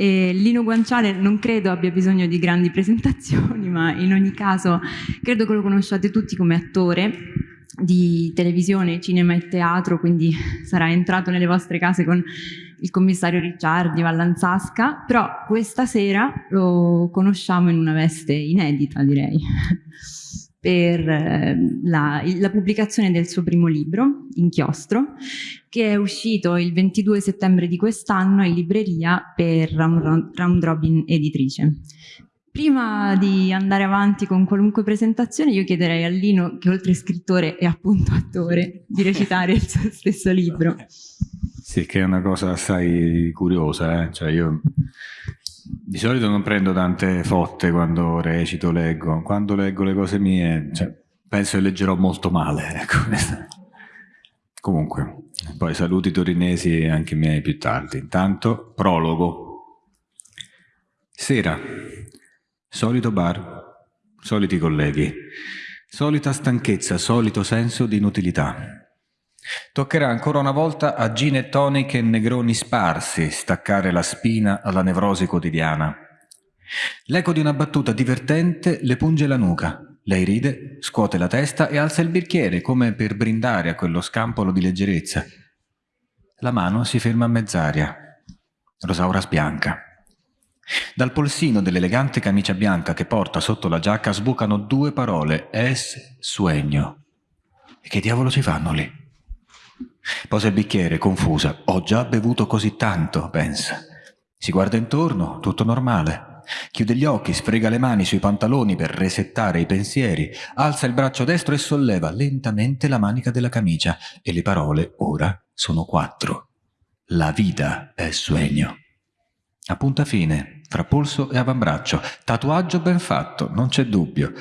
E Lino Guanciale non credo abbia bisogno di grandi presentazioni, ma in ogni caso credo che lo conosciate tutti come attore di televisione, cinema e teatro, quindi sarà entrato nelle vostre case con il commissario Ricciardi, Vallanzasca, però questa sera lo conosciamo in una veste inedita, direi, per eh, la, la, pubblicazione del suo primo libro, Inchiostro, che è uscito il 22 settembre di quest'anno in libreria per Round Robin Editrice. Prima di andare avanti con qualunque presentazione io chiederei a Lino, che oltre scrittore è appunto attore, di recitare il suo stesso libro. Sì, che è una cosa assai curiosa, eh? cioè io di solito non prendo tante fotte quando recito, leggo, quando leggo le cose mie cioè, penso che leggerò molto male. Ecco. Comunque, poi saluti torinesi anche miei più tardi. Intanto, prologo. Sera, solito bar, soliti colleghi, solita stanchezza, solito senso di inutilità. Toccherà ancora una volta a gin e tonic e negroni sparsi staccare la spina alla nevrosi quotidiana. L'eco di una battuta divertente le punge la nuca. Lei ride, scuote la testa e alza il bicchiere come per brindare a quello scampolo di leggerezza. La mano si ferma a mezz'aria. Rosaura sbianca. Dal polsino dell'elegante camicia bianca che porta sotto la giacca sbucano due parole, es sueño. E che diavolo ci fanno lì? Posa il bicchiere, confusa. Ho già bevuto così tanto, pensa. Si guarda intorno, tutto normale. Chiude gli occhi, sfrega le mani sui pantaloni per resettare i pensieri, alza il braccio destro e solleva lentamente la manica della camicia e le parole ora sono quattro. La vita è sueño. A punta fine, fra polso e avambraccio, tatuaggio ben fatto, non c'è dubbio,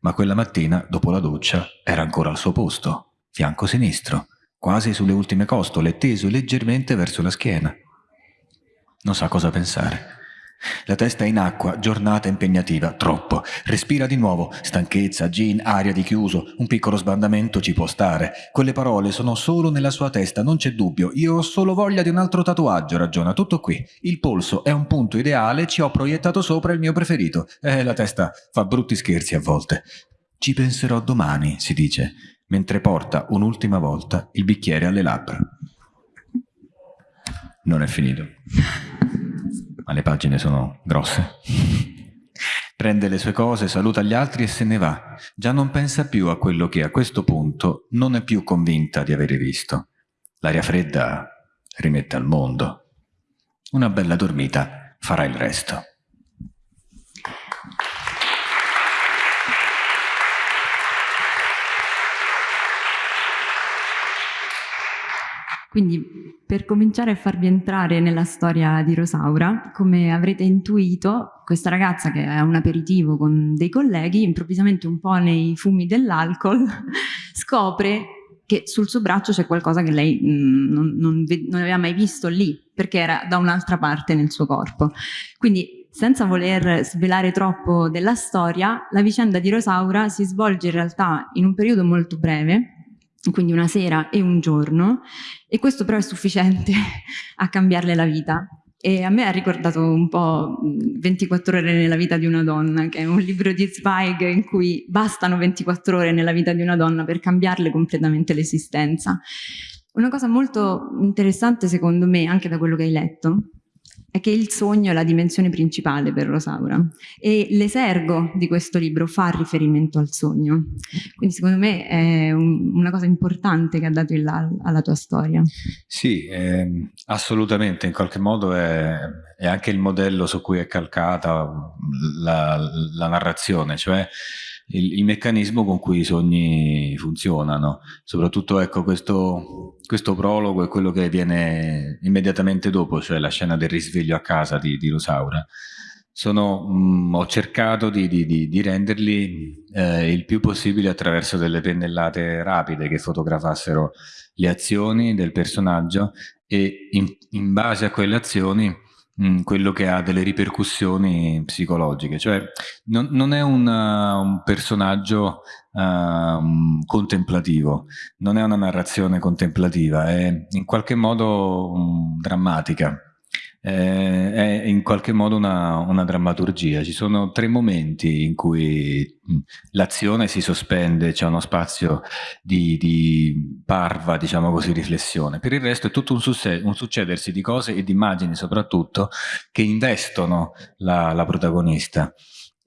ma quella mattina, dopo la doccia, era ancora al suo posto, fianco sinistro quasi sulle ultime costole, teso leggermente verso la schiena. Non sa cosa pensare. La testa è in acqua, giornata impegnativa, troppo. Respira di nuovo, stanchezza, gin, aria di chiuso, un piccolo sbandamento ci può stare. Quelle parole sono solo nella sua testa, non c'è dubbio. Io ho solo voglia di un altro tatuaggio, ragiona, tutto qui. Il polso è un punto ideale, ci ho proiettato sopra il mio preferito. Eh, la testa fa brutti scherzi a volte. Ci penserò domani, si dice mentre porta un'ultima volta il bicchiere alle labbra. Non è finito, ma le pagine sono grosse. Prende le sue cose, saluta gli altri e se ne va. Già non pensa più a quello che a questo punto non è più convinta di avere visto. L'aria fredda rimette al mondo. Una bella dormita farà il resto. Quindi per cominciare a farvi entrare nella storia di Rosaura, come avrete intuito, questa ragazza che è un aperitivo con dei colleghi, improvvisamente un po' nei fumi dell'alcol, scopre che sul suo braccio c'è qualcosa che lei mh, mm, non, non, non aveva mai visto lì, perché era da un'altra parte nel suo corpo. Quindi senza voler svelare troppo della storia, la vicenda di Rosaura si svolge in realtà in un periodo molto breve, quindi una sera e un giorno, e questo però è sufficiente a cambiarle la vita. E a me ha ricordato un po' 24 ore nella vita di una donna, che è un libro di Zweig in cui bastano 24 ore nella vita di una donna per cambiarle completamente l'esistenza. Una cosa molto interessante secondo me, anche da quello che hai letto, è che il sogno è la dimensione principale per Rosaura e l'esergo di questo libro fa riferimento al sogno. Quindi secondo me è un, una cosa importante che ha dato il alla tua storia. Sì, eh, assolutamente, in qualche modo è, è, anche il modello su cui è calcata la, la narrazione, cioè il, il, meccanismo con cui i sogni funzionano. Soprattutto ecco questo, questo prologo è quello che viene immediatamente dopo, cioè la scena del risveglio a casa di, di Rosaura. Sono, mh, mm, ho cercato di, di, di renderli eh, il più possibile attraverso delle pennellate rapide che fotografassero le azioni del personaggio e in, in base a quelle azioni Mm, quello che ha delle ripercussioni psicologiche, cioè non, non è un, uh, un personaggio uh, contemplativo, non è una narrazione contemplativa, è in qualche modo um, drammatica. Eh, è in qualche modo una, una, drammaturgia. Ci sono tre momenti in cui l'azione si sospende, c'è uno spazio di, di, parva, diciamo così, riflessione. Per il resto è tutto un, un succedersi di cose e di immagini soprattutto che investono la, la protagonista.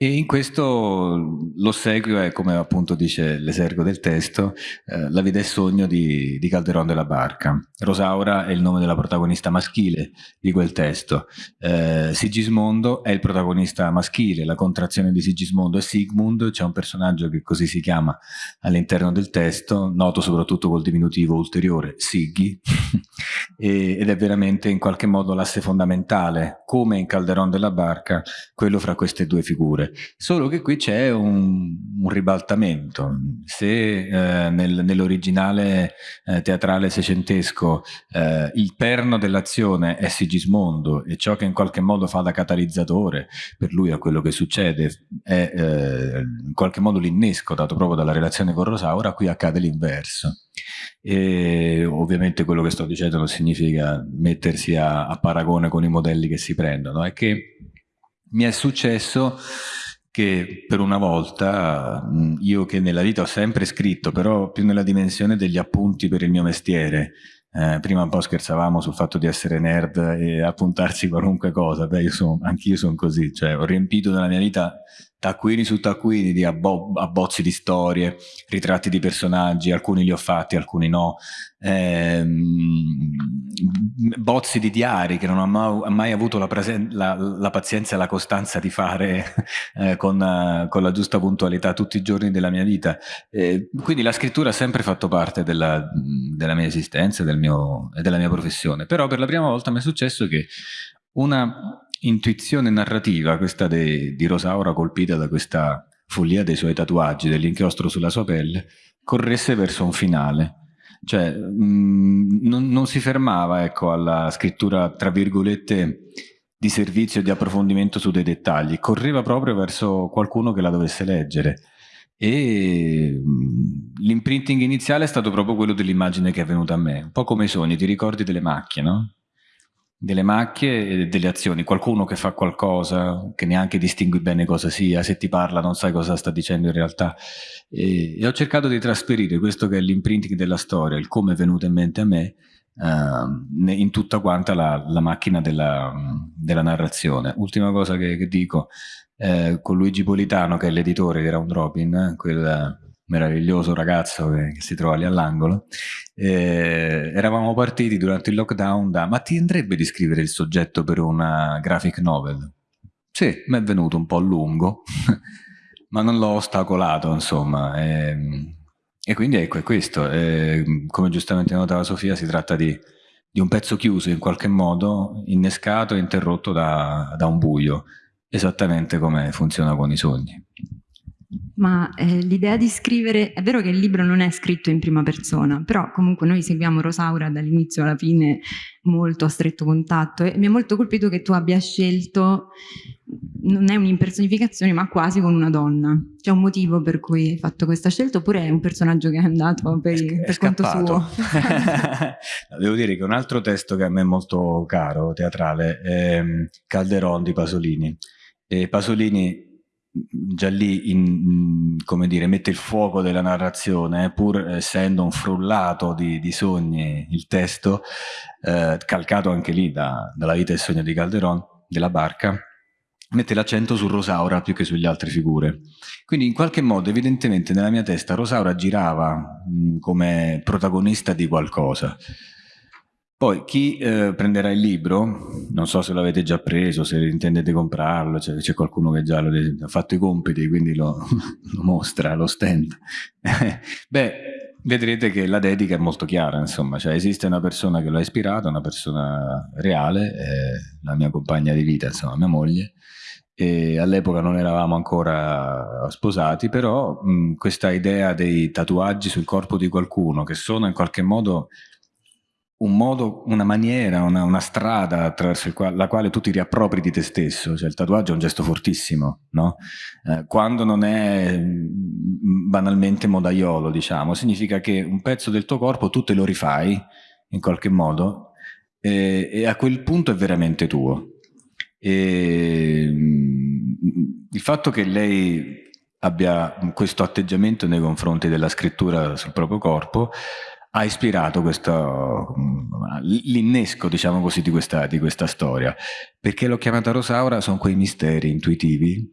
E in questo l'ossequio è, come appunto dice l'esergo del testo, eh, La vita e sogno di, di, Calderon della Barca. Rosaura è il nome della protagonista maschile di quel testo. Eh, Sigismondo è il protagonista maschile, la contrazione di Sigismondo è Sigmund, c'è un personaggio che così si chiama all'interno del testo, noto soprattutto col diminutivo ulteriore, Siggi, ed è veramente in qualche modo l'asse fondamentale, come in Calderon della Barca, quello fra queste due figure solo che qui c'è un, un, ribaltamento. Se eh, nel, nell'originale eh, teatrale seicentesco eh, il perno dell'azione è Sigismondo e ciò che in qualche modo fa da catalizzatore per lui a quello che succede è eh, in qualche modo l'innesco dato proprio dalla relazione con Rosaura, qui accade l'inverso. E ovviamente quello che sto dicendo non significa mettersi a, a paragone con i modelli che si prendono, è che mi è successo che per una volta, io che nella vita ho sempre scritto, però più nella dimensione degli appunti per il mio mestiere, eh, prima un po' scherzavamo sul fatto di essere nerd e appuntarsi qualunque cosa, beh anch'io sono così, cioè ho riempito nella mia vita taccuini su taccuini di abbo abbozzi di storie, ritratti di personaggi, alcuni li ho fatti, alcuni no, ehm, bozzi di diari che non ho mai, mai avuto la, la, la, pazienza e la costanza di fare eh, con, con, la giusta puntualità tutti i giorni della mia vita. Eh, quindi la scrittura ha sempre fatto parte della, della mia esistenza del e della mia professione, però per la prima volta mi è successo che una intuizione narrativa, questa de, di Rosaura colpita da questa follia dei suoi tatuaggi, dell'inchiostro sulla sua pelle, corresse verso un finale. Cioè, mh, mm, non, non, si fermava ecco, alla scrittura, tra virgolette, di servizio e di approfondimento su dei dettagli, correva proprio verso qualcuno che la dovesse leggere. E mm, l'imprinting iniziale è stato proprio quello dell'immagine che è venuta a me, un po' come i sogni, ti ricordi delle macchie, no? Delle macchie e delle azioni, qualcuno che fa qualcosa che neanche distingui bene cosa sia, se ti parla non sai cosa sta dicendo in realtà e, e ho cercato di trasferire questo che è l'imprinting della storia, il come è venuto in mente a me uh, in tutta quanta la, la macchina della, della, narrazione. Ultima cosa che, che dico, eh, con Luigi Politano che è l'editore di Round Robin, eh, quel meraviglioso ragazzo che, che si trova lì all'angolo, eh, eravamo partiti durante il lockdown da ma ti andrebbe di scrivere il soggetto per una graphic novel? Sì, mi è venuto un po' lungo, ma non l'ho ostacolato, insomma. E, ehm, e quindi ecco, è questo. E, ehm, come giustamente notava Sofia, si tratta di, di, un pezzo chiuso in qualche modo, innescato e interrotto da, da un buio, esattamente come funziona con i sogni ma eh, l'idea di scrivere, è vero che il libro non è scritto in prima persona, però comunque noi seguiamo Rosaura dall'inizio alla fine molto a stretto contatto e mi è molto colpito che tu abbia scelto, non è un'impersonificazione ma quasi con una donna. C'è un motivo per cui hai fatto questa scelta oppure è un personaggio che è andato per, è, per conto suo? Devo dire che un altro testo che a me è molto caro, teatrale, è Calderon di Pasolini. E Pasolini già lì in, come dire, mette il fuoco della narrazione, eh, pur essendo un frullato di, di sogni il testo, eh, calcato anche lì da, dalla vita e sogno di Calderon, della barca, mette l'accento su Rosaura più che sulle altre figure. Quindi in qualche modo, evidentemente, nella mia testa Rosaura girava mh, come protagonista di qualcosa. Poi chi eh, prenderà il libro, non so se l'avete già preso, se intendete comprarlo, c'è, c'è qualcuno che già lo, ha fatto i compiti, quindi lo, lo mostra, lo stand. Beh, vedrete che la dedica è molto chiara, insomma, cioè esiste una persona che l'ha ispirata, una persona reale, la mia compagna di vita, insomma, mia moglie, all'epoca non eravamo ancora sposati, però mh, questa idea dei tatuaggi sul corpo di qualcuno, che sono in qualche modo un modo, una maniera, una, una strada attraverso quale, la quale tu ti riappropri di te stesso, cioè il tatuaggio è un gesto fortissimo, no? Eh, quando non è mm, banalmente modaiolo, diciamo, significa che un pezzo del tuo corpo tu te lo rifai in qualche modo e, e a quel punto è veramente tuo. E, mm, il fatto che lei abbia questo atteggiamento nei confronti della scrittura sul proprio corpo ha ispirato l'innesco, diciamo così, di questa, di questa storia. Perché l'ho chiamata Rosaura, sono quei misteri intuitivi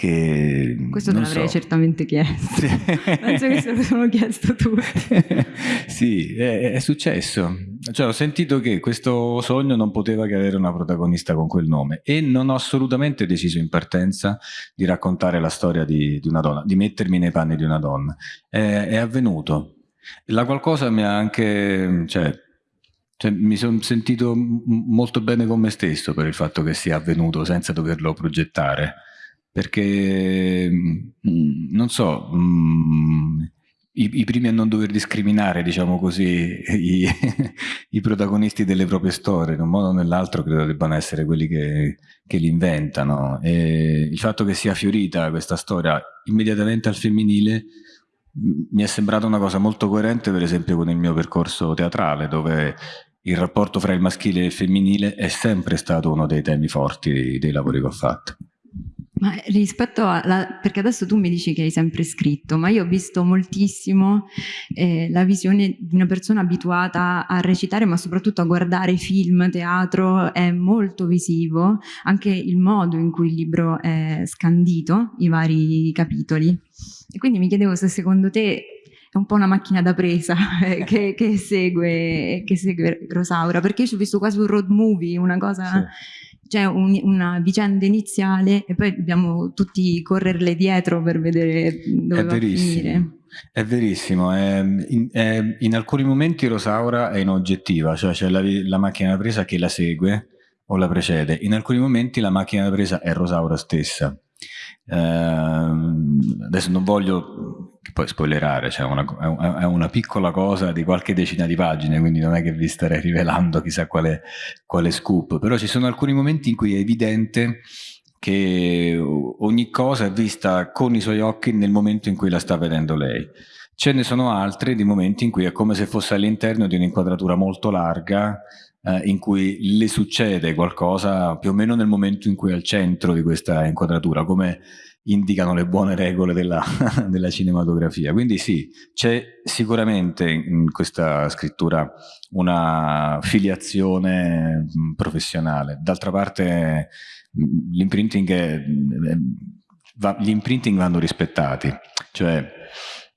che... Questo te l'avrei so. certamente chiesto. Penso che se lo sono chiesto tutti. sì, è, è, successo. Cioè, ho sentito che questo sogno non poteva che avere una protagonista con quel nome e non ho assolutamente deciso in partenza di raccontare la storia di, di una donna, di mettermi nei panni di una donna. È, è avvenuto. La qualcosa mi ha anche... Cioè, cioè, mi sono sentito molto bene con me stesso per il fatto che sia avvenuto senza doverlo progettare perché mm, non so, mm, i, i, primi a non dover discriminare, diciamo così, i, i, protagonisti delle proprie storie, in un modo o nell'altro credo debbano essere quelli che, che li inventano. E il fatto che sia fiorita questa storia immediatamente al femminile mm, mi è sembrata una cosa molto coerente, per esempio, con il mio percorso teatrale, dove il rapporto fra il maschile e il femminile è sempre stato uno dei temi forti dei lavori che ho fatto. Ma rispetto alla, perché adesso tu mi dici che hai sempre scritto, ma io ho visto moltissimo eh, la visione di una persona abituata a recitare, ma soprattutto a guardare film, teatro, è molto visivo, anche il modo in cui il libro è scandito, i vari capitoli. E quindi mi chiedevo se secondo te è un po' una macchina da presa eh, che, che, segue, che segue Rosaura, perché io ci ho visto quasi un road movie, una cosa... Sì c'è un, una vicenda iniziale e poi dobbiamo tutti correrle dietro per vedere dove è va finire. È verissimo, è, in, è, in, alcuni momenti Rosaura è inoggettiva, cioè c'è la, la macchina da presa che la segue o la precede, in alcuni momenti la macchina da presa è Rosaura stessa. Uh, adesso non voglio poi spoilerare, cioè una, è una piccola cosa di qualche decina di pagine, quindi non è che vi starei rivelando chissà quale, quale scoop, però ci sono alcuni momenti in cui è evidente che ogni cosa è vista con i suoi occhi nel momento in cui la sta vedendo lei. Ce ne sono altri di momenti in cui è come se fosse all'interno di un'inquadratura molto larga eh, in cui le succede qualcosa più o meno nel momento in cui è al centro di questa inquadratura, come indicano le buone regole della, della cinematografia. Quindi sì, c'è sicuramente in questa scrittura una filiazione mm, professionale. D'altra parte mm, l'imprinting va, gli imprinting vanno rispettati, cioè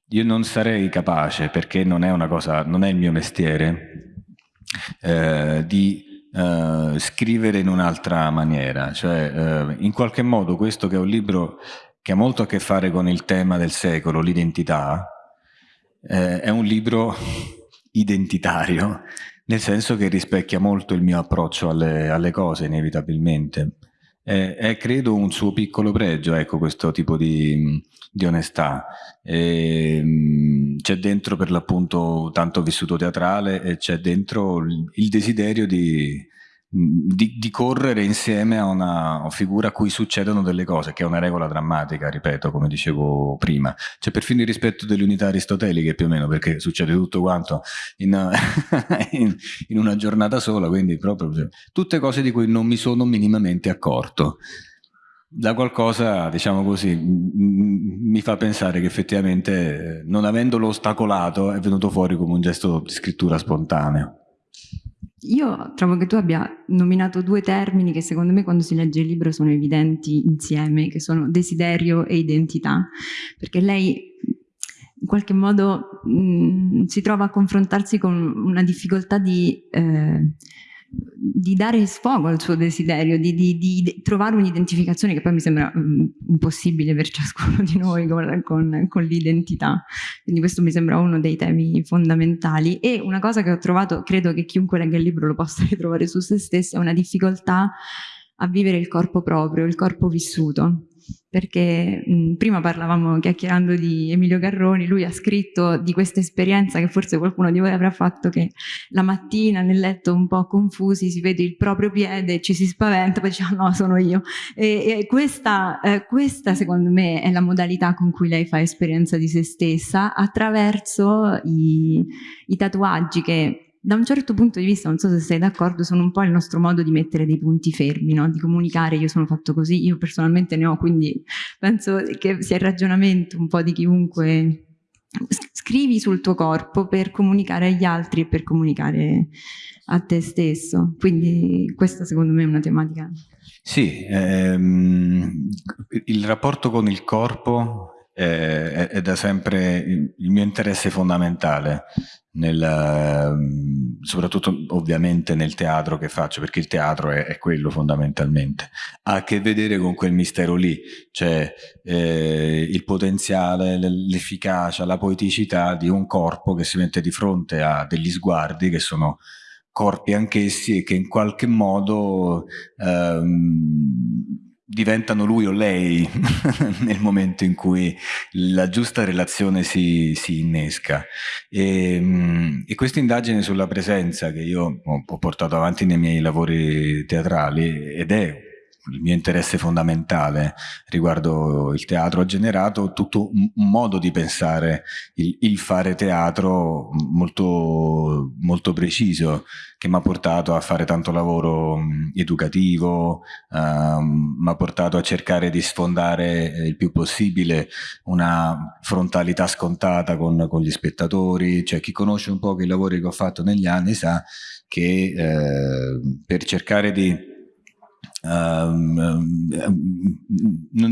io non sarei capace, perché non è una cosa, non è il mio mestiere, eh, di eh, scrivere in un'altra maniera, cioè eh, in qualche modo questo che è un libro che ha molto a che fare con il tema del secolo, l'identità, eh, è un libro identitario, nel senso che rispecchia molto il mio approccio alle, alle cose, inevitabilmente. È, è, credo un suo piccolo pregio, ecco, questo tipo di, di onestà. C'è dentro per l'appunto tanto vissuto teatrale e c'è dentro il desiderio di, di, di, correre insieme a una figura a cui succedono delle cose, che è una regola drammatica, ripeto, come dicevo prima. C'è perfino il rispetto delle unità aristoteliche più o meno, perché succede tutto quanto in, in, in una giornata sola, quindi proprio cioè, tutte cose di cui non mi sono minimamente accorto. Da qualcosa, diciamo così, mi fa pensare che effettivamente, non avendolo ostacolato, è venuto fuori come un gesto di scrittura spontaneo. Io trovo che tu abbia nominato due termini che secondo me quando si legge il libro sono evidenti insieme, che sono desiderio e identità, perché lei in qualche modo mh, si trova a confrontarsi con una difficoltà di... Eh, di dare sfogo al suo desiderio, di, di, di trovare un'identificazione che poi mi sembra um, impossibile per ciascuno di noi con, con, con l'identità. Quindi questo mi sembra uno dei temi fondamentali. E una cosa che ho trovato, credo che chiunque legga il libro lo possa ritrovare su se stesso, è una difficoltà a vivere il corpo proprio, il corpo vissuto perché mh, prima parlavamo chiacchierando di Emilio Garroni, lui ha scritto di questa esperienza che forse qualcuno di voi avrà fatto che la mattina nel letto un po' confusi si vede il proprio piede, ci si spaventa, poi dice ah, no sono io. E, e questa, eh, questa secondo me è la modalità con cui lei fa esperienza di se stessa attraverso i, i tatuaggi che da un certo punto di vista, non so se sei d'accordo, sono un po' il nostro modo di mettere dei punti fermi, no? di comunicare, io sono fatto così, io personalmente ne ho, quindi penso che sia il ragionamento un po' di chiunque scrivi sul tuo corpo per comunicare agli altri e per comunicare a te stesso. Quindi questa secondo me è una tematica. Sì, ehm, il rapporto con il corpo è, è, da sempre il mio interesse fondamentale, nel, ehm, soprattutto ovviamente nel teatro che faccio, perché il teatro è, è, quello fondamentalmente. Ha a che vedere con quel mistero lì, cioè eh, il potenziale, l'efficacia, la poeticità di un corpo che si mette di fronte a degli sguardi che sono corpi anch'essi e che in qualche modo ehm, diventano lui o lei nel momento in cui la giusta relazione si, si innesca. E, ehm, e questa indagine sulla presenza che io ho, ho portato avanti nei miei lavori teatrali ed è il mio interesse fondamentale riguardo il teatro ha generato tutto un modo di pensare il, il fare teatro molto, molto preciso che mi ha portato a fare tanto lavoro educativo, um, mi ha portato a cercare di sfondare eh, il più possibile una frontalità scontata con, con gli spettatori, cioè chi conosce un po' i lavori che ho fatto negli anni sa che eh, per cercare di non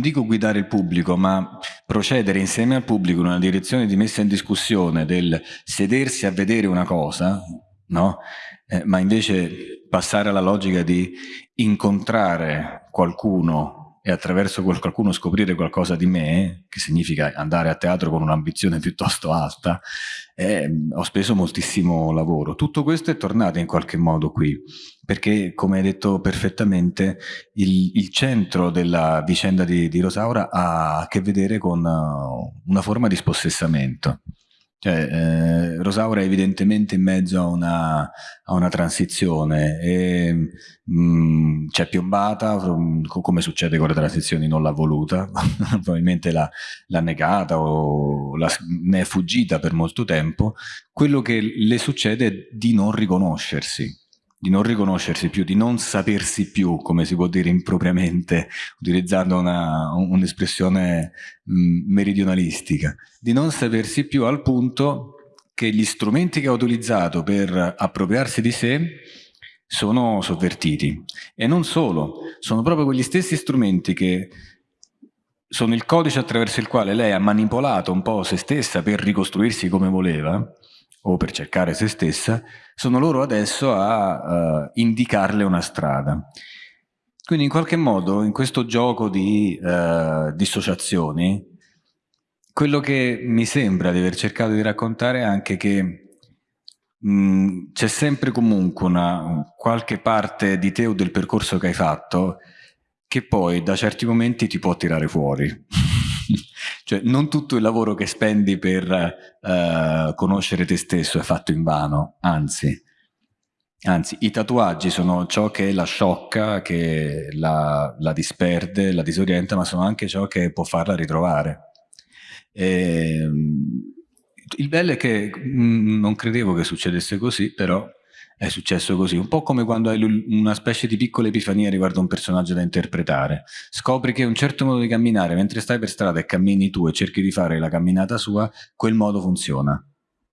dico guidare il pubblico, ma procedere insieme al pubblico in una direzione di messa in discussione del sedersi a vedere una cosa, no? Eh, ma invece passare alla logica di incontrare qualcuno e attraverso quel qualcuno scoprire qualcosa di me, che significa andare a teatro con un'ambizione piuttosto alta, eh, ho speso moltissimo lavoro. Tutto questo è tornato in qualche modo qui, perché come hai detto perfettamente, il, il centro della vicenda di, di, Rosaura ha a che vedere con uh, una forma di spossessamento. Cioè, eh, Rosaura è evidentemente in mezzo a una, a una transizione e mm, c'è piombata, come succede con le transizioni non l'ha voluta, probabilmente l'ha negata o la, ne è fuggita per molto tempo. Quello che le succede è di non riconoscersi, di non riconoscersi più, di non sapersi più, come si può dire impropriamente, utilizzando un'espressione un meridionalistica, di non sapersi più al punto che gli strumenti che ha utilizzato per appropriarsi di sé sono sovvertiti. E non solo, sono proprio quegli stessi strumenti che sono il codice attraverso il quale lei ha manipolato un po' se stessa per ricostruirsi come voleva, o per cercare se stessa, sono loro adesso a uh, indicarle una strada. Quindi in qualche modo in questo gioco di uh, dissociazioni, quello che mi sembra di aver cercato di raccontare è anche che c'è sempre comunque una qualche parte di te o del percorso che hai fatto che poi da certi momenti ti può tirare fuori. cioè non tutto il lavoro che spendi per uh, conoscere te stesso è fatto in vano, anzi. Anzi, i tatuaggi sono ciò che la sciocca, che la, la disperde, la disorienta, ma sono anche ciò che può farla ritrovare. E, ehm, il bello è che mh, mm, non credevo che succedesse così, però è successo così, un po' come quando hai una specie di piccola epifania riguardo un personaggio da interpretare. Scopri che un certo modo di camminare, mentre stai per strada e cammini tu e cerchi di fare la camminata sua, quel modo funziona.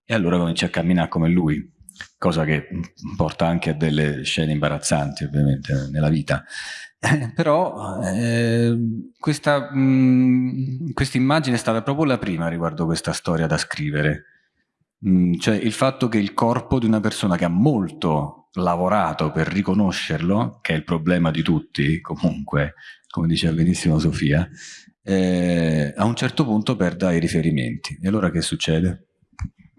E allora cominci a camminare come lui, cosa che porta anche a delle scene imbarazzanti ovviamente nella vita. Però eh, questa immagine è stata proprio la prima riguardo questa storia da scrivere Mm, cioè il fatto che il corpo di una persona che ha molto lavorato per riconoscerlo, che è il problema di tutti comunque, come diceva benissimo Sofia, eh, a un certo punto perda i riferimenti. E allora che succede?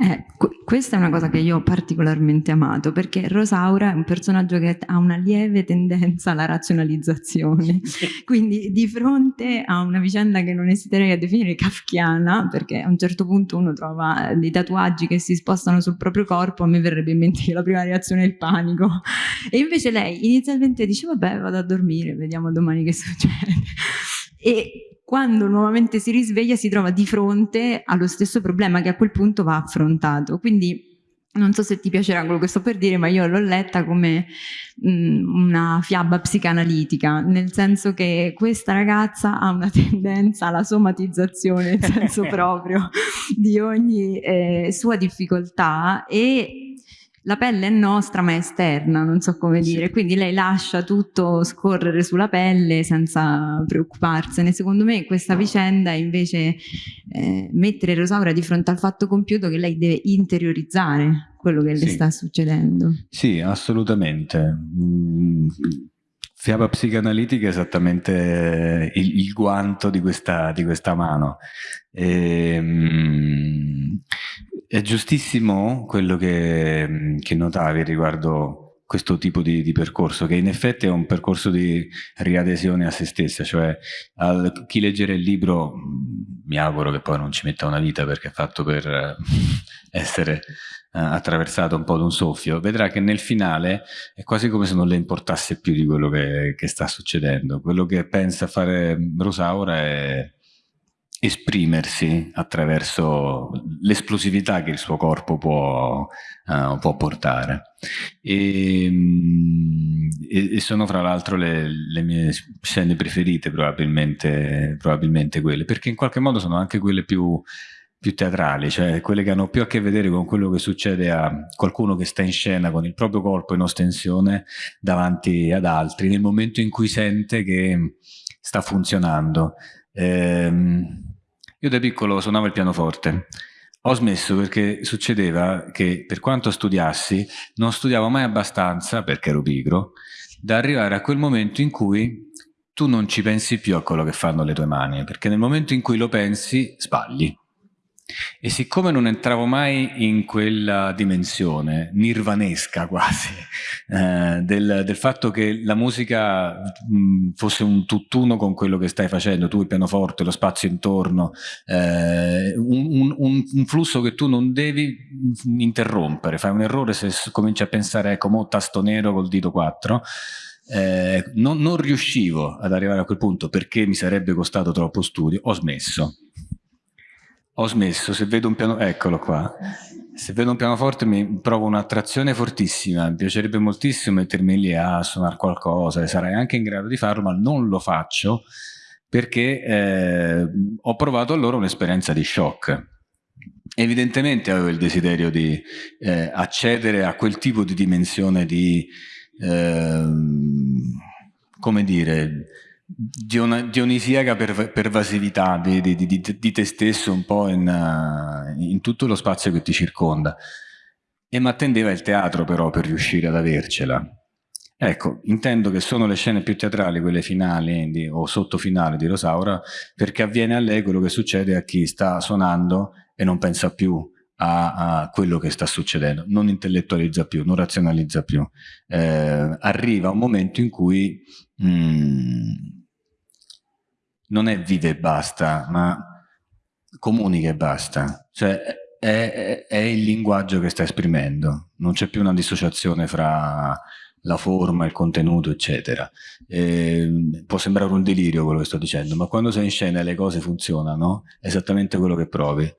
Eh, questa è una cosa che io ho particolarmente amato perché Rosaura è un personaggio che ha una lieve tendenza alla razionalizzazione. Quindi di fronte a una vicenda che non esiterei a definire kafkiana perché a un certo punto uno trova dei tatuaggi che si spostano sul proprio corpo a me verrebbe in mente che la prima reazione è il panico. E invece lei inizialmente dice vabbè vado a dormire vediamo domani che succede. E quando nuovamente si risveglia si trova di fronte allo stesso problema che a quel punto va affrontato. Quindi non so se ti piacerà quello che sto per dire, ma io l'ho letta come mh, mm, una fiaba psicanalitica, nel senso che questa ragazza ha una tendenza alla somatizzazione, nel senso proprio, di ogni eh, sua difficoltà e la pelle è nostra ma è esterna, non so come dire, sì. quindi lei lascia tutto scorrere sulla pelle senza preoccuparsene. Secondo me questa vicenda invece eh, mettere Rosaura di fronte al fatto compiuto che lei deve interiorizzare quello che sì. le sta succedendo. Sì, assolutamente. Mm, fiaba psicanalitica è esattamente il, il guanto di questa, di questa mano. E, ehm, è giustissimo quello che, che notavi riguardo questo tipo di, di, percorso, che in effetti è un percorso di riadesione a se stessa, cioè al, chi leggere il libro, mi auguro che poi non ci metta una vita perché è fatto per eh, essere uh, attraversato un po' da un soffio, vedrà che nel finale è quasi come se non le importasse più di quello che, che sta succedendo. Quello che pensa fare Rosaura è esprimersi attraverso l'esplosività che il suo corpo può, uh, può portare. E, mm, e, e, sono fra l'altro le, le, mie scene preferite probabilmente, probabilmente quelle, perché in qualche modo sono anche quelle più più teatrali, cioè quelle che hanno più a che vedere con quello che succede a qualcuno che sta in scena con il proprio corpo in ostensione davanti ad altri, nel momento in cui sente che sta funzionando. Ehm, io da piccolo suonavo il pianoforte. Ho smesso perché succedeva che per quanto studiassi non studiavo mai abbastanza, perché ero pigro, da arrivare a quel momento in cui tu non ci pensi più a quello che fanno le tue mani, perché nel momento in cui lo pensi sbagli. E siccome non entravo mai in quella dimensione nirvanesca quasi eh, del, del, fatto che la musica mh, fosse un tutt'uno con quello che stai facendo, tu il pianoforte, lo spazio intorno, eh, un, un, un, flusso che tu non devi interrompere, fai un errore se cominci a pensare ecco, mo tasto nero col dito 4, eh, non, non riuscivo ad arrivare a quel punto perché mi sarebbe costato troppo studio, ho smesso ho smesso, se vedo un piano, eccolo qua, se vedo un pianoforte mi provo un'attrazione fortissima, mi piacerebbe moltissimo mettermi lì a suonare qualcosa e sarei anche in grado di farlo, ma non lo faccio perché eh, ho provato allora un'esperienza di shock. Evidentemente avevo il desiderio di eh, accedere a quel tipo di dimensione di, eh, come dire, dionisiaca per, pervasività di, di, di, di, te stesso un po' in, uh, in, tutto lo spazio che ti circonda. E mi attendeva il teatro però per riuscire ad avercela. Ecco, intendo che sono le scene più teatrali, quelle finali di, o sottofinali di Rosaura, perché avviene a lei quello che succede a chi sta suonando e non pensa più a, a quello che sta succedendo, non intellettualizza più, non razionalizza più. Eh, arriva un momento in cui mh, mm, non è vive e basta, ma comunica e basta. Cioè è, è, il linguaggio che sta esprimendo, non c'è più una dissociazione fra la forma, il contenuto, eccetera. E, può sembrare un delirio quello che sto dicendo, ma quando sei in scena e le cose funzionano, è esattamente quello che provi.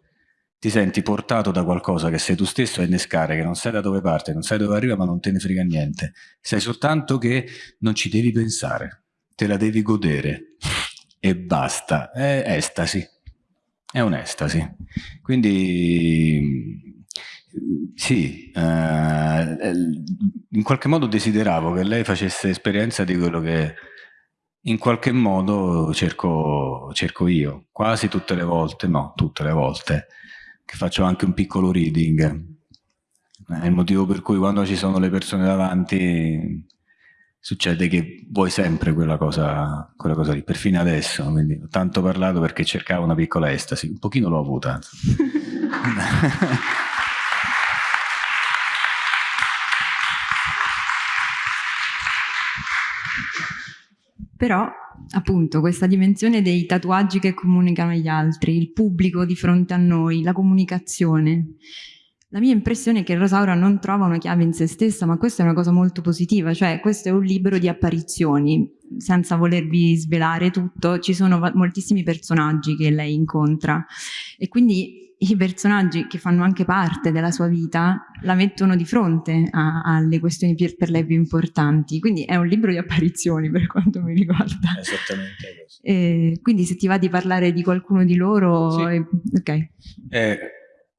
Ti senti portato da qualcosa che sei tu stesso a innescare, che non sai da dove parte, non sai dove arriva, ma non te ne frega niente. Sai soltanto che non ci devi pensare, te la devi godere e basta, è estasi, è un'estasi. Quindi sì, eh, in qualche modo desideravo che lei facesse esperienza di quello che in qualche modo cerco, cerco io, quasi tutte le volte, no, tutte le volte, che faccio anche un piccolo reading. È il motivo per cui quando ci sono le persone davanti succede che vuoi sempre quella cosa, quella cosa lì, perfino adesso, quindi ho tanto parlato perché cercavo una piccola estasi, un pochino l'ho avuta. Però, appunto, questa dimensione dei tatuaggi che comunicano agli altri, il pubblico di fronte a noi, la comunicazione, la mia impressione è che Rosaura non trova una chiave in se stessa, ma questa è una cosa molto positiva, cioè questo è un libro di apparizioni, senza volervi svelare tutto, ci sono moltissimi personaggi che lei incontra e quindi i personaggi che fanno anche parte della sua vita la mettono di fronte a, alle questioni per, per, lei più importanti. Quindi è un libro di apparizioni per quanto mi riguarda. Esattamente così. E quindi se ti va di parlare di qualcuno di loro... Sì. È, ok. È,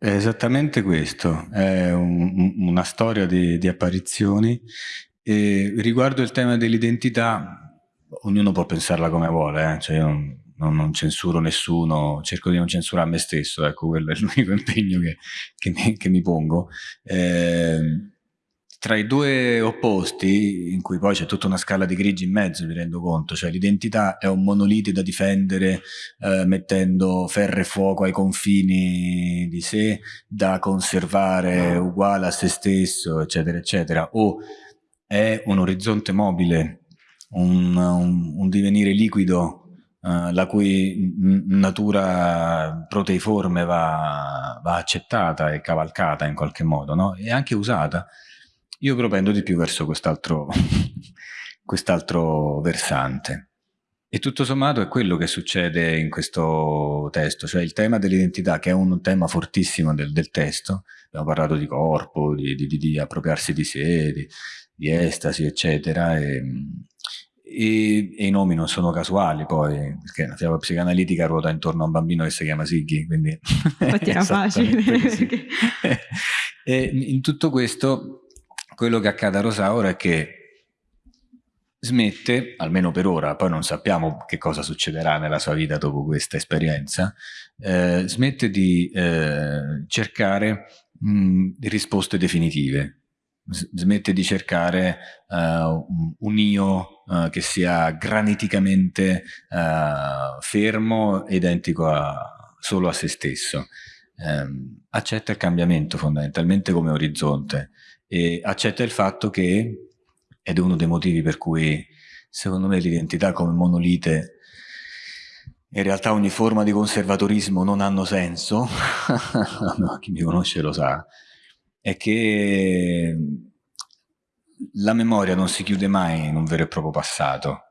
è, esattamente questo, è un, una storia di, di apparizioni. E riguardo il tema dell'identità, ognuno può pensarla come vuole, eh? cioè io non, non, censuro nessuno, cerco di non censurare me stesso, ecco, quello è l'unico impegno che, che, mi, che mi, pongo. Eh, tra i due opposti, in cui poi c'è tutta una scala di grigi in mezzo, mi rendo conto, cioè l'identità è un monolite da difendere eh, mettendo ferro e fuoco ai confini di sé, da conservare uguale a se stesso, eccetera, eccetera, o è un orizzonte mobile, un, un, un divenire liquido Uh, la cui natura proteiforme va, va, accettata e cavalcata in qualche modo, no? e anche usata. Io propendo di più verso quest'altro quest'altro versante. E tutto sommato è quello che succede in questo testo, cioè il tema dell'identità, che è un tema fortissimo del, del testo. Abbiamo parlato di corpo, di, di, di appropriarsi di sé, di, di estasi, eccetera. E, e, e, i nomi non sono casuali poi, perché la fiaba psicanalitica ruota intorno a un bambino che si chiama Siggy, quindi... Infatti era facile. e in tutto questo, quello che accade a Rosaura è che smette, almeno per ora, poi non sappiamo che cosa succederà nella sua vita dopo questa esperienza, eh, smette di eh, cercare mh, risposte definitive, smette di cercare uh, un io uh, che sia graniticamente uh, fermo e identico a, solo a se stesso. Um, accetta il cambiamento fondamentalmente come orizzonte e accetta il fatto che, ed è uno dei motivi per cui secondo me l'identità come monolite in realtà ogni forma di conservatorismo non hanno senso, no, chi mi conosce lo sa, è che la memoria non si chiude mai in un vero e proprio passato.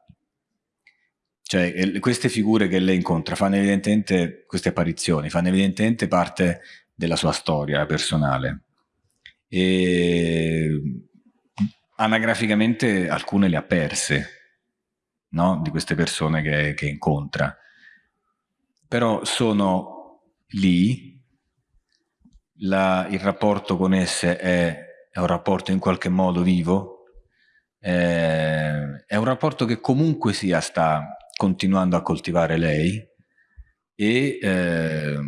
Cioè, queste figure che lei incontra fanno evidentemente, queste apparizioni, fanno evidentemente parte della sua storia personale. E anagraficamente alcune le ha perse, no? Di queste persone che, che incontra. Però sono lì, la, il rapporto con esse è è un rapporto in qualche modo vivo, eh, è un rapporto che comunque sia sta continuando a coltivare lei e eh,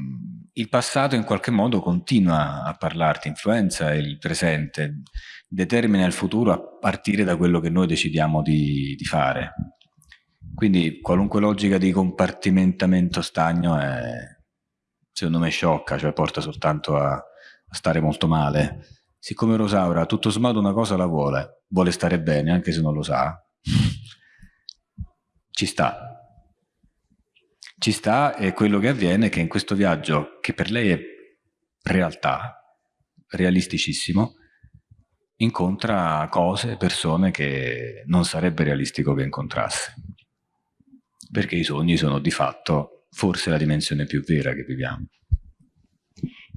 il passato in qualche modo continua a parlarti, influenza il presente, determina il futuro a partire da quello che noi decidiamo di, di fare. Quindi qualunque logica di compartimentamento stagno è, secondo me sciocca, cioè porta soltanto a, a stare molto male siccome Rosaura tutto sommato una cosa la vuole, vuole stare bene anche se non lo sa, ci sta. Ci sta e quello che avviene è che in questo viaggio, che per lei è realtà, realisticissimo, incontra cose, persone che non sarebbe realistico che incontrasse. Perché i sogni sono di fatto forse la dimensione più vera che viviamo.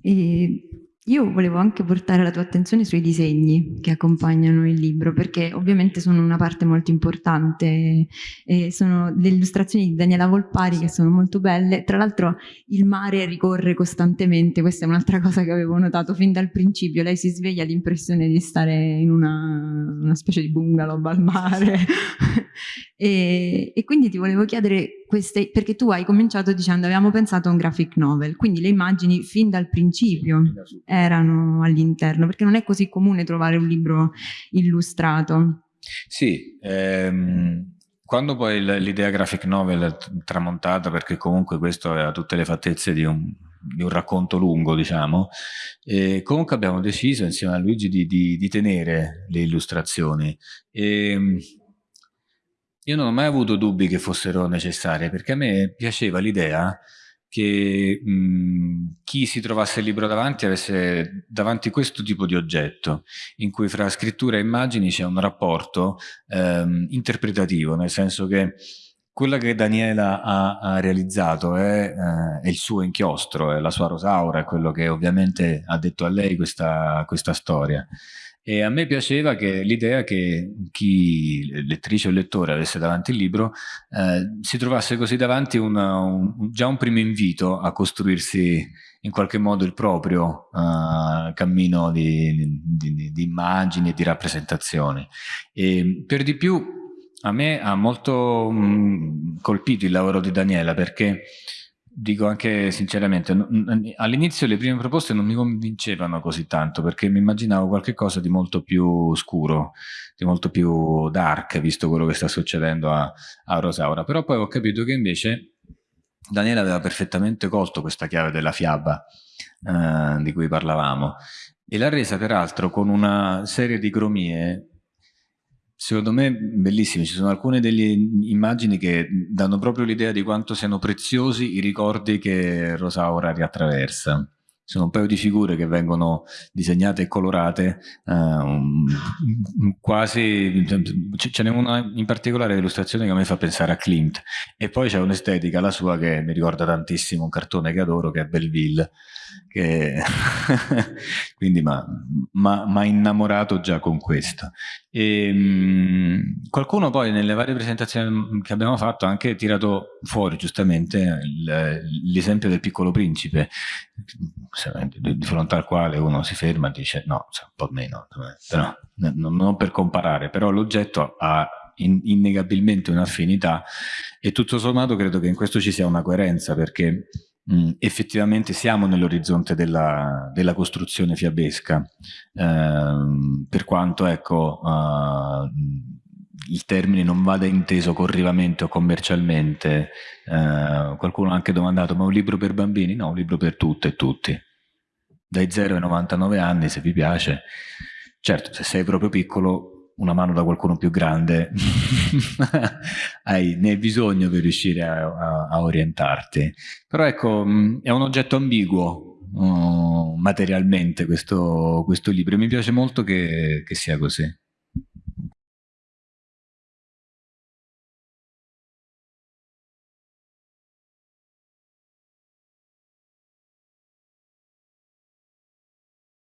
E io volevo anche portare la tua attenzione sui disegni che accompagnano il libro, perché ovviamente sono una parte molto importante, e sono le illustrazioni di Daniela Volpari che sono molto belle, tra l'altro il mare ricorre costantemente, questa è un'altra cosa che avevo notato fin dal principio, lei si sveglia l'impressione di stare in una, una specie di bungalow al mare, e, e quindi ti volevo chiedere queste, perché tu hai cominciato dicendo abbiamo pensato a un graphic novel, quindi le immagini fin dal principio erano all'interno, perché non è così comune trovare un libro illustrato. Sì, ehm, quando poi l'idea graphic novel è tramontata, perché comunque questo aveva tutte le fattezze di un, di un racconto lungo, diciamo, e comunque abbiamo deciso insieme a Luigi di, di, di tenere le illustrazioni. E, ehm, io non ho mai avuto dubbi che fossero necessarie, perché a me piaceva l'idea che mh, chi si trovasse il libro davanti avesse davanti questo tipo di oggetto, in cui fra scrittura e immagini c'è un rapporto ehm, interpretativo, nel senso che quella che Daniela ha, ha realizzato è, eh, è, il suo inchiostro, è la sua rosaura, è quello che ovviamente ha detto a lei questa, questa storia. E a me piaceva l'idea che chi, lettrice o lettore, avesse davanti il libro, eh, si trovasse così davanti una, un, già un primo invito a costruirsi in qualche modo il proprio uh, cammino di, di, di, di immagini e di rappresentazioni. E per di più a me ha molto mh, mm, colpito il lavoro di Daniela perché, dico anche sinceramente, all'inizio le prime proposte non mi convincevano così tanto perché mi immaginavo qualcosa di molto più scuro, di molto più dark, visto quello che sta succedendo a, a Rosaura. Però poi ho capito che invece Daniela aveva perfettamente colto questa chiave della fiaba eh, di cui parlavamo e l'ha resa peraltro con una serie di cromie Secondo me bellissime, ci sono alcune delle immagini che danno proprio l'idea di quanto siano preziosi i ricordi che Rosaura riattraversa. Ci sono un paio di figure che vengono disegnate e colorate, uh, quasi, ce n'è una in particolare illustrazione che a me fa pensare a Klimt, e poi c'è un'estetica, la sua, che mi ricorda tantissimo un cartone che adoro, che è Belleville, che quindi mi ha innamorato già con questo. E, mh, qualcuno poi nelle varie presentazioni che abbiamo fatto ha anche tirato fuori giustamente l'esempio del piccolo principe, di fronte al quale uno si ferma e dice no, un po' meno, però, non per comparare, però l'oggetto ha innegabilmente un'affinità e tutto sommato credo che in questo ci sia una coerenza perché mh, effettivamente siamo nell'orizzonte della, della, costruzione fiabesca, uh, per quanto ecco, uh, il termine non vada inteso corrivamente o commercialmente. Uh, qualcuno ha anche domandato, ma un libro per bambini? No, un libro per tutte e tutti. Dai 0 ai 99 anni, se vi piace. Certo, se sei proprio piccolo, una mano da qualcuno più grande hai, ne hai bisogno per riuscire a, a, a, orientarti. Però ecco, mm, è un oggetto ambiguo uh, materialmente questo, questo, libro e mi piace molto che, che sia così.